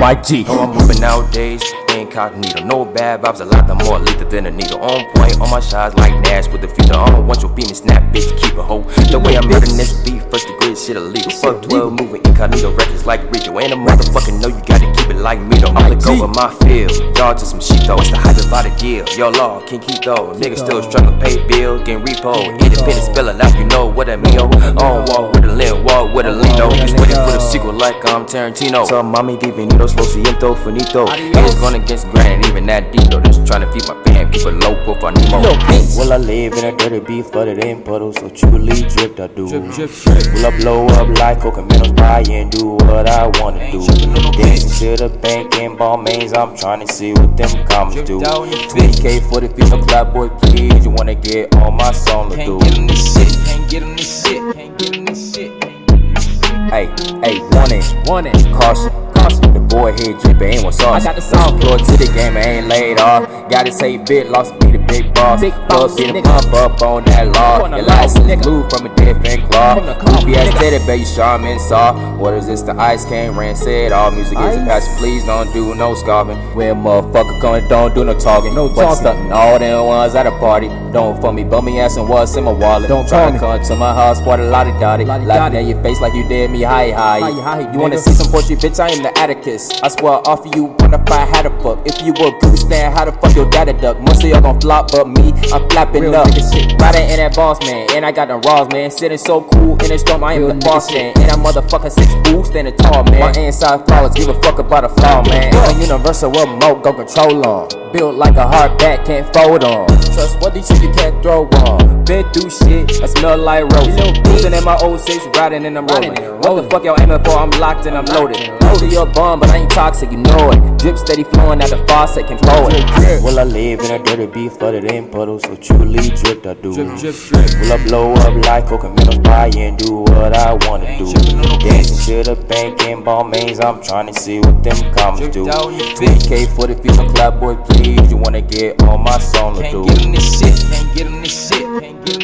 Mike G. Know I'm moving nowadays, incognito. No bad vibes, a lot the more lethal than a needle. On point, on my shots like Nash with the feeder. I don't want your beam and snap, bitch, keep a hoe. The way I'm murdering this beef, first degree shit illegal. Fuck 12 moving incognito records like Rico. And a motherfucker know you gotta keep it like me though. I'm go over my field, y'all just some shit though. It's the hype about the deal. Yo, law, can't keep though. Niggas still struggling, pay bills, getting repo. Independent spell it out, you know what I mean. Oh, on walk with a limb, walk with a lean though. Just waiting for the sequel like I'm Tarantino. So, mommy, divinitos, lo siento, finito. Haters going against granted, even that deep though. Just trying to feed my fam, keep it low profile Nemo. Will I live in a dirty beef flooded in puddles? So truly dripped I do. Will I blow up like Cocominos buy and do what I wanna do? Dancing to the bank and ball mains, I'm trying to see what them commas do. 20k for the female clap boy, please. You wanna get on my song, let's do. Can't get on this shit, can't get on this shit, can't get on this shit. Hey, hey, warning, Want it. caution. Caution. The boy here drippin', ain't one sauce. I got the sauce. Floor to the game, I ain't laid off. Gotta say bit, lost me the big boss. Big boss, get a pump up on that law. The Your license blue from a different claw. From the claw, Goofy ass teddy bear, you shaman saw. What is this? The ice can't ran said all music is a passion. Please don't do no scoffing. When motherfucker coming, don't do no talking. No But talking. stunting all them ones at a party. Don't for me, bummy ass and what's in my wallet. Don't Try talk to come to my house, party lottie dotty. Laughing at your face like you did me, hi hi. Hi, hi, You wanna see some poetry, bitch? I am the Atticus. I swear off of you, wanna find how to fuck. If you were a goose, then how the fuck your daddy duck? Most of y'all gon' flop, but me, I'm flapping Real up. Riding in that boss man, and I got them raws, man. Sitting so cool in the storm, I am Real the boss man. And I'm motherfucking six fool, standing tall, man. My inside flawless, give a fuck about a flaw, man. I'm a universal remote, go control on. Built like a hard bat, can't fold on. Trust what these shit you can't throw on. Been through shit, I smell like roses. Cruising in my old 06, riding and I'm rolling. What the fuck y'all aiming for? I'm locked and I'm loaded. Loaded your bum, but I ain't toxic, you know it. Drip steady flowing out the faucet, can blow it. Will I live in a dirty beef flooded in puddles? So truly dripped I do. Drip, drip, drip. Will I blow up like Cocominos buy and do what I wanna do? To the bank and ball mains, I'm trying to see what them commas do. Dripped out, you bitch. 20k for the female clap boy, please. You wanna get on my song, let's Can't get this shit, can't get this shit, can't get